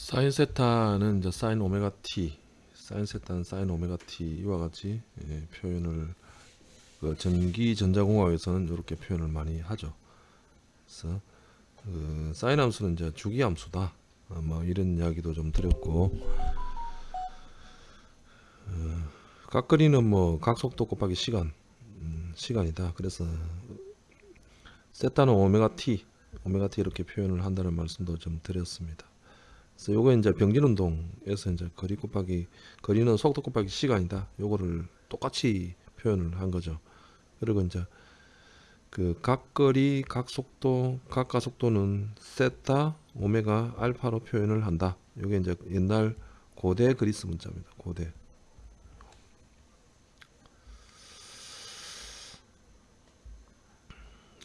사인 세타는 이제 사인 오메가 t, 사인 세타는 사인 오메가 t 이와 같이 예, 표현을 그 전기 전자공학에서는 이렇게 표현을 많이 하죠. 그래서 그 사인 함수는 이제 주기 함수다. 어, 뭐 이런 이야기도 좀 드렸고 어, 각거리는 뭐 각속도 곱하기 시간 음, 시간이다. 그래서 세타는 오메가 t, 오메가 t 이렇게 표현을 한다는 말씀도 좀 드렸습니다. 그래서 요거 이제 병진 운동에서 이제 거리 곱하기 거리는 속도 곱하기 시간이다. 요거를 똑같이 표현을 한 거죠. 그리고 이제 그 각거리, 각속도, 각가속도는 세타, 오메가, 알파로 표현을 한다. 요게 이제 옛날 고대 그리스 문자입니다. 고대.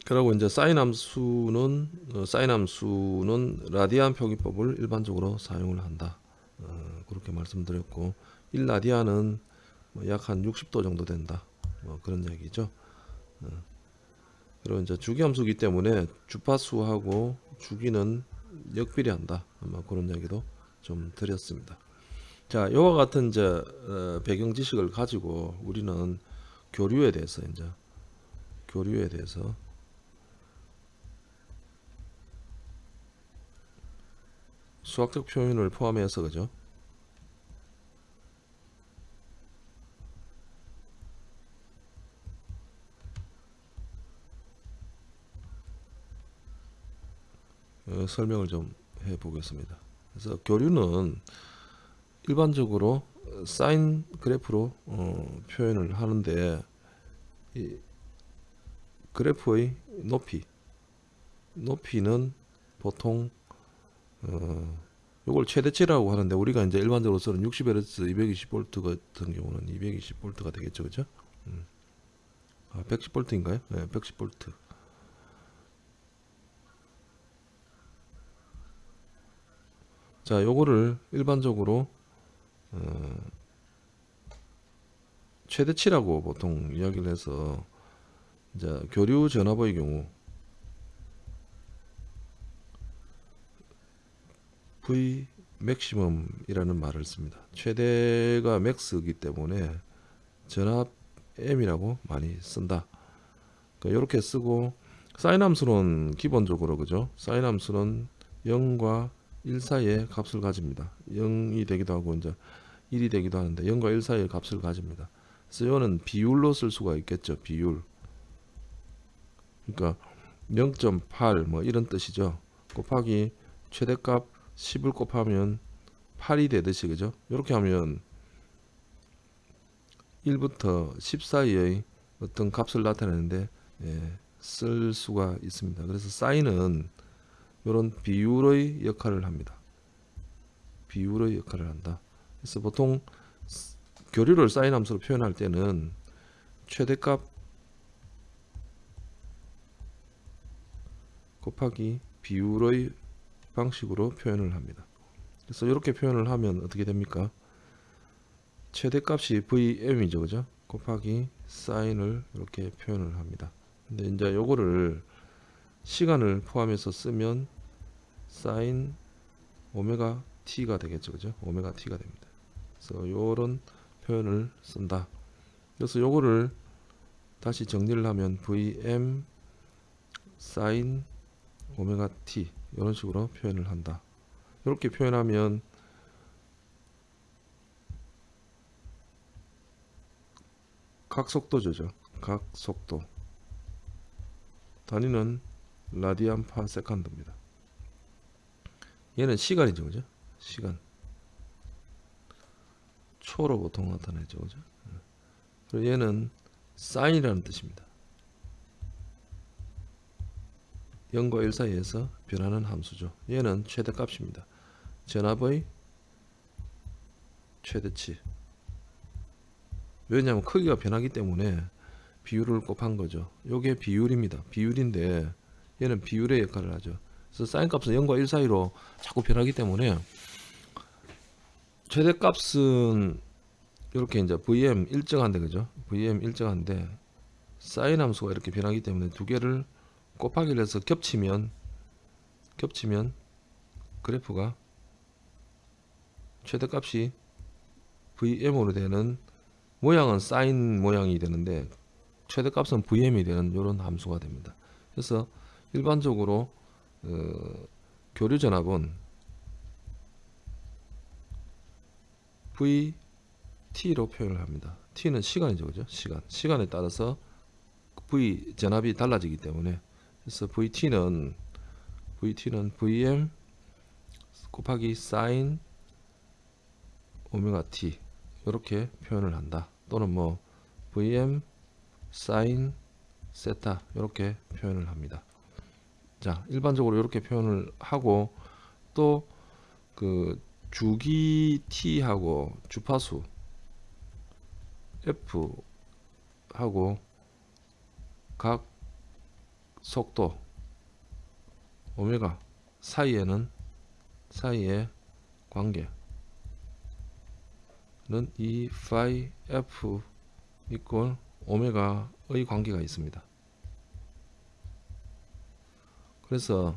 그리고 이제 사인 함수는 어, 사인 함수는 라디안 표기법을 일반적으로 사용을 한다. 어, 그렇게 말씀드렸고 1라디안은 뭐 약한 60도 정도 된다. 뭐 그런 얘기죠. 어. 그리고 이제 주기 함수기 때문에 주파수하고 주기는 역비례한다. 아마 그런 얘기도 좀 드렸습니다. 자, 이와 같은 이제 어, 배경 지식을 가지고 우리는 교류에 대해서 이제 교류에 대해서 수학적 표현을 포함해서 그죠? 어, 설명을 좀 해 보겠습니다. 그래서 교류는 일반적으로 사인 그래프로 어, 표현을 하는데 이 그래프의 높이 높이는 보통 어, 요걸 최대치라고 하는데 우리가 이제 일반적으로 쓰는 60Hz 220V 같은 경우는 220V가 되겠죠, 그죠? 음. 아, 110V인가요? 네, 110V. 자, 요거를 일반적으로 어, 최대치라고 보통 이야기를 해서 이제 교류 전압의 경우 V 맥시멈이라는 말을 씁니다. 최대가 맥스이기 때문에 전압 M이라고 많이 쓴다. 그러니까 이렇게 쓰고 사인 함수는 기본적으로 그죠? 사인 함수는 0과 1 사이의 값을 가집니다. 0이 되기도 하고 이제 1이 되기도 하는데 0과 1 사이의 값을 가집니다. 이거는 비율로 쓸 수가 있겠죠. 비율. 그러니까 0.8 뭐 이런 뜻이죠. 곱하기 최대값 10을 곱하면 8이 되듯이 그죠? 이렇게 하면 1부터 10 사이의 어떤 값을 나타내는데 예, 쓸 수가 있습니다. 그래서 사인은 이런 비율의 역할을 합니다. 비율의 역할을 한다. 그래서 보통 교류를 사인 함수로 표현할 때는 최대값 곱하기 비율의 방식으로 표현을 합니다. 그래서 이렇게 표현을 하면 어떻게 됩니까? 최대값이 VM이죠. 그죠? 곱하기 사인을 이렇게 표현을 합니다. 근데 이제 요거를 시간을 포함해서 쓰면 사인 오메가 t가 되겠죠. 그죠? 오메가 t가 됩니다. 그래서 요런 표현을 쓴다. 그래서 요거를 다시 정리를 하면 vm 사인 오메가 t 이런 식으로 표현을 한다. 이렇게 표현하면 각속도죠. 각속도. 단위는 라디안 파 세컨드입니다. 얘는 시간이죠. 그죠? 시간. 초로 보통 나타내죠. 그죠? 그리고 얘는 사인이라는 뜻입니다. 0과 1 사이에서 변하는 함수죠. 얘는 최대값입니다. 전압의 최대치. 왜냐하면 크기가 변하기 때문에 비율을 곱한 거죠. 요게 비율입니다. 비율인데 얘는 비율의 역할을 하죠. 그래서 사인 값은 0과 1 사이로 자꾸 변하기 때문에 최대 값은 이렇게 이제 VM 일정한데 그죠? VM 일정한데 사인 함수가 이렇게 변하기 때문에 두 개를 곱하기를 해서 겹치면 겹치면 그래프가 최대값이 VM으로 되는 모양은 사인 모양이 되는데 최대값은 VM이 되는 이런 함수가 됩니다. 그래서 일반적으로 어, 교류 전압은 VT로 표현을 합니다. T는 시간이죠, 그죠? 시간. 시간에 따라서 V 전압이 달라지기 때문에 그래서 VT는 VT는 VM 곱하기 사인 오메가 T 이렇게 표현을 한다. 또는 뭐 VM 사인 세타 이렇게 표현을 합니다. 자, 일반적으로 이렇게 표현을 하고 또 그 주기 t하고 주파수 f 하고 각 속도 오메가 사이에는 사이의 관계는 이 phi f 이꼴 오메가의 관계가 있습니다. 그래서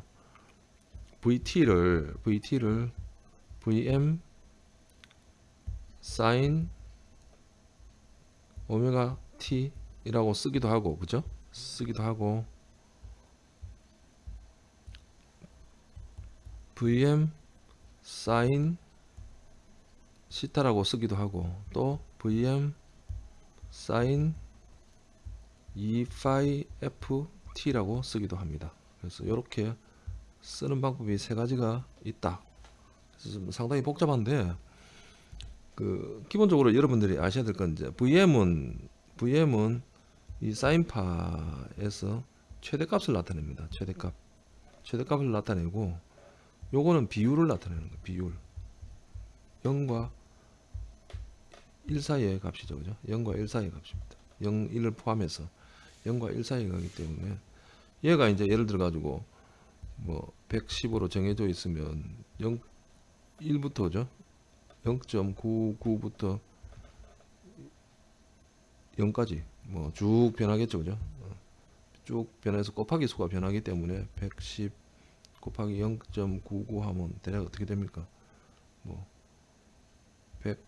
VT를 VT를 VM 사인 오메가 T이라고 쓰기도 하고 그죠? 쓰기도 하고 VM 사인 시타라고 쓰기도 하고 또 VM 사인 2 phi FT라고 쓰기도 합니다. 그래서 이렇게 쓰는 방법이 세 가지가 있다. 상당히 복잡한데 그 기본적으로 여러분들이 아셔야 될 건 이제 VM은 VM은 이 사인파에서 최대값을 나타냅니다. 최대값 최대값을 나타내고 요거는 비율을 나타내는 거예요. 비율 0과 1 사이의 값이죠. 그죠? 0과 1 사이의 값입니다. 0, 1을 포함해서 0과 1 사이의 값이기 때문에 얘가 이제 예를 들어 가지고 뭐 110으로 정해져 있으면 0 1부터죠. 0.99부터 0까지 뭐 쭉 변하겠죠. 그죠? 어. 쭉 변해서 곱하기 수가 변하기 때문에 110 곱하기 0.99 하면 대략 어떻게 됩니까? 뭐 100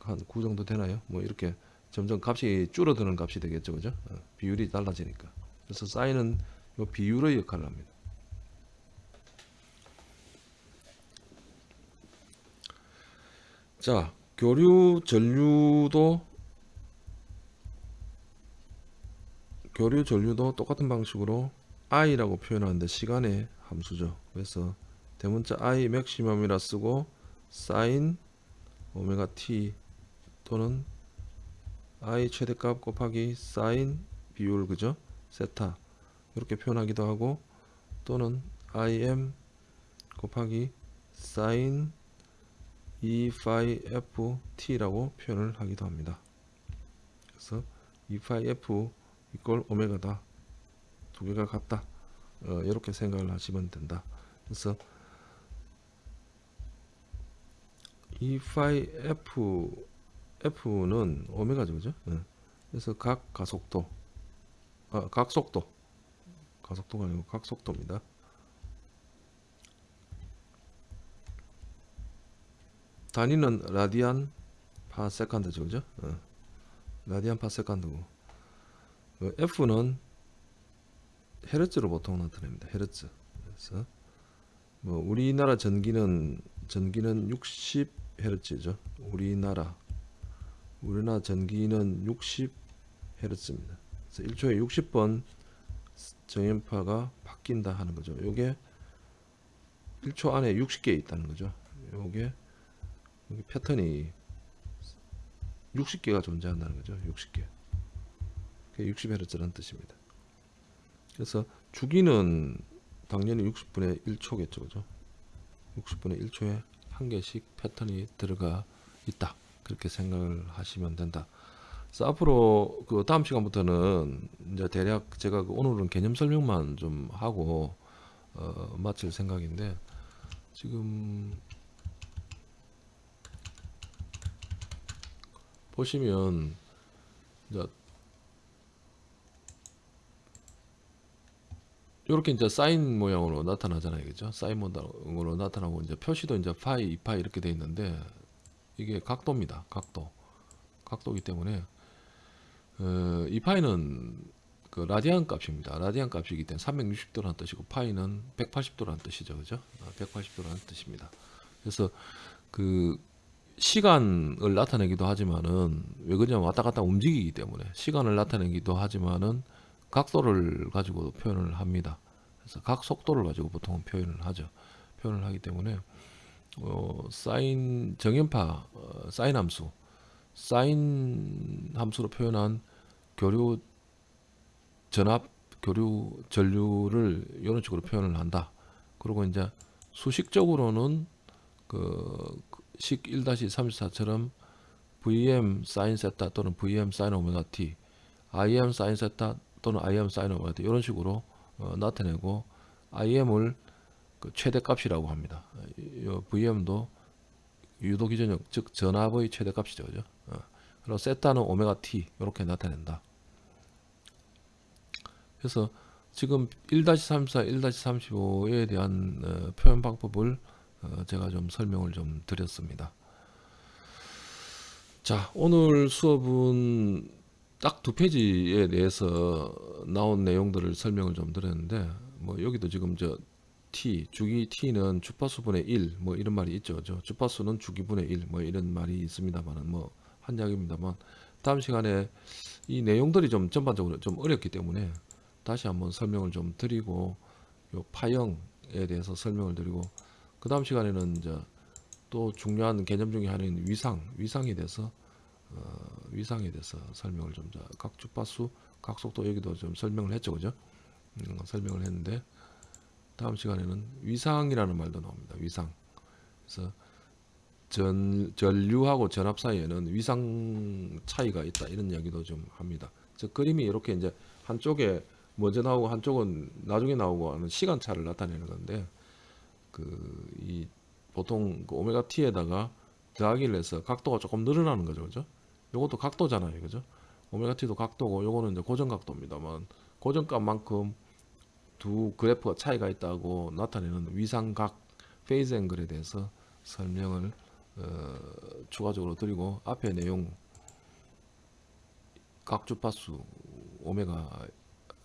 한 9 정도 되나요? 뭐 이렇게 점점 값이 줄어드는 값이 되겠죠. 그죠? 어, 비율이 달라지니까. 그래서 사인은 이 비율의 역할을 합니다. 자, 교류 전류도 교류 전류도 똑같은 방식으로 i라고 표현하는데 시간의 함수죠. 그래서 대문자 i 맥시멈이라 쓰고 사인 오메가 t 또는 i 최대값 곱하기 사인 비율 그죠? 세타 이렇게 표현하기도 하고 또는 im 곱하기 사인 2 phi f t라고 표현을 하기도 합니다. 그래서 2 phi f 이꼴 오메가다 두 개가 같다 어, 이렇게 생각을 하시면 된다. 그래서 2 phi f f는 오메가죠, 그죠? 네. 그래서 각 가속도, 아, 각 속도, 가속도가 아니고 각 속도입니다. 단위는 라디안 파 세컨드죠, 그죠? 어. 라디안 파 세컨드고 어, F는 헤르츠로 보통 나타냅니다. 헤르츠. 그래서 뭐 우리나라 전기는 전기는 60 헤르츠죠. 우리나라 우리나라 전기는 60 헤르츠입니다. 그래서 1초에 60번 정연파가 바뀐다 하는 거죠. 요게 1초 안에 60개 있다는 거죠. 요게 패턴이 60개가 존재한다는 거죠. 60개. 그게 60Hz라는 뜻입니다. 그래서 주기는 당연히 60분의 1초겠죠. 그죠? 60분의 1초에 한 개씩 패턴이 들어가 있다. 그렇게 생각을 하시면 된다. 그래서 앞으로 그 다음 시간부터는 이제 대략 제가 그 오늘은 개념 설명만 좀 하고 어, 마칠 생각인데 지금 보시면 이제 이렇게 이제 사인 모양으로 나타나잖아요, 그죠? 사인 모양으로 나타나고 이제 표시도 이제 파이, 2파이 이렇게 돼 있는데 이게 각도입니다. 각도. 각도이기 때문에 어, 이 파이는 그 라디안 값입니다. 라디안 값이기 때문에 360도라는 뜻이고 파이는 180도라는 뜻이죠. 그죠? 180도라는 뜻입니다. 그래서 그 시간을 나타내기도 하지만은 왜 그러냐면 왔다 갔다 움직이기 때문에 시간을 나타내기도 하지만은 각도를 가지고 표현을 합니다. 그래서 각 속도를 가지고 보통 표현을 하죠. 표현을 하기 때문에 어, 사인 정연파 어, 사인 함수 사인 함수로 표현한 교류 전압 교류 전류를 이런 식으로 표현을 한다. 그리고 이제 수식적으로는 그식 1-34처럼 VM 사인 세타 또는 VM 사인 오메가 t, IM 사인 세타 또는 IM 사인 t 이런 식으로 어, 나타내고 IM을 그 최대값이라고 합니다. 이 VM도 유도 기전력 즉 전압의 최대값이죠, 그죠? 어. 그리고 세타는 오메가 t 이렇게 나타낸다. 그래서 지금 1-34, 1-35에 대한 어, 표현 방법을 어, 제가 좀 설명을 좀 드렸습니다. 자, 오늘 수업은 딱 두 페이지에 대해서 나온 내용들을 설명을 좀 드렸는데 뭐 여기도 지금 저 t 주기 t는 주파수분의 1 뭐 이런 말이 있죠. 저 주파수는 주기분의 1 뭐 이런 말이 있습니다만은 뭐 한약입니다만 다음 시간에 이 내용들이 좀 전반적으로 좀 어렵기 때문에 다시 한번 설명을 좀 드리고 요 파형에 대해서 설명을 드리고 그 다음 시간에는 이제 또 중요한 개념 중에 하나인 위상 위상에 대해서 어, 위상에 대해서 설명을 좀 각 주파수 각 속도 여기도 좀 설명을 했죠 그죠? 음, 설명을 했는데 다음 시간에는 위상이라는 말도 나옵니다 위상. 그래서 전, 전류하고 전압 사이에는 위상 차이가 있다 이런 이야기도 좀 합니다. 즉 그림이 이렇게 이제 한쪽에 먼저 나오고 한쪽은 나중에 나오고 하는 시간차를 나타내는 건데 그 이 보통 그 오메가 t에다가 더하기를 해서 각도가 조금 늘어나는 거죠 그죠 요것도 각도잖아요 그죠? 오메가 t도 각도고 요거는 이제 고정 각도입니다만 고정값만큼 두 그래프가 차이가 있다고 나타내는 위상각 phase angle에 대해서 설명을 어, 추가적으로 드리고 앞에 내용 각 주파수 오메가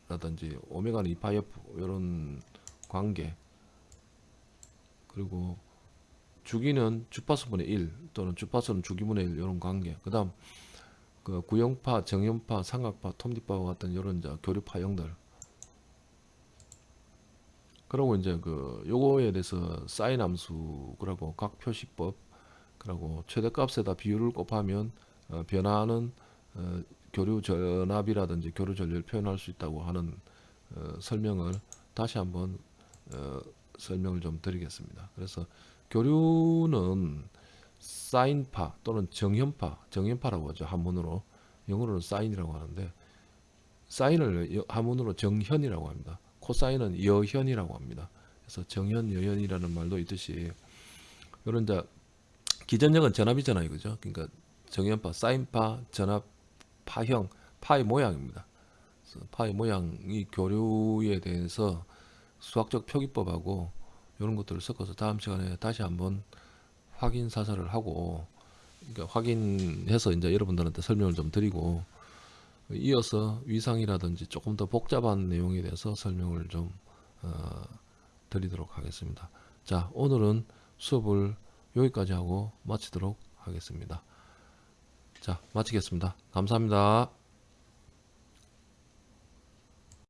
라든지 오메가는 2파이 f 이런 관계 그리고 주기는 주파수분의 1 또는 주파수는 주기분의 1 이런 관계 그 다음 그 구형파, 정현파, 삼각파, 톱니파와 같은 이런 이제 교류 파 형들 그리고 이제 그 요거에 대해서 사인 함수 그리고 각 표시법 그리고 최대값에다 비율을 곱하면 어, 변화하는 어, 교류 전압이라든지 교류 전류를 표현할 수 있다고 하는 어, 설명을 다시 한번 어, 설명을 좀 드리겠습니다. 그래서 교류는 사인파 또는 정현파, 정현파라고 하죠. 한문으로 영어로는 사인이라고 하는데 사인을 한문으로 정현이라고 합니다. 코사인은 여현이라고 합니다. 그래서 정현, 여현이라는 말도 있듯이 이런 자 기전력은 전압이잖아요, 그죠? 그러니까 정현파, 사인파, 전압 파형, 파의 모양입니다. 파의 모양이 교류에 대해서 수학적 표기법하고 이런 것들을 섞어서 다음 시간에 다시 한번 확인 사살을 하고 그러니까 확인해서 이제 여러분들한테 설명을 좀 드리고 이어서 위상이라든지 조금 더 복잡한 내용에 대해서 설명을 좀 어, 드리도록 하겠습니다. 자 오늘은 수업을 여기까지 하고 마치도록 하겠습니다. 자 마치겠습니다. 감사합니다.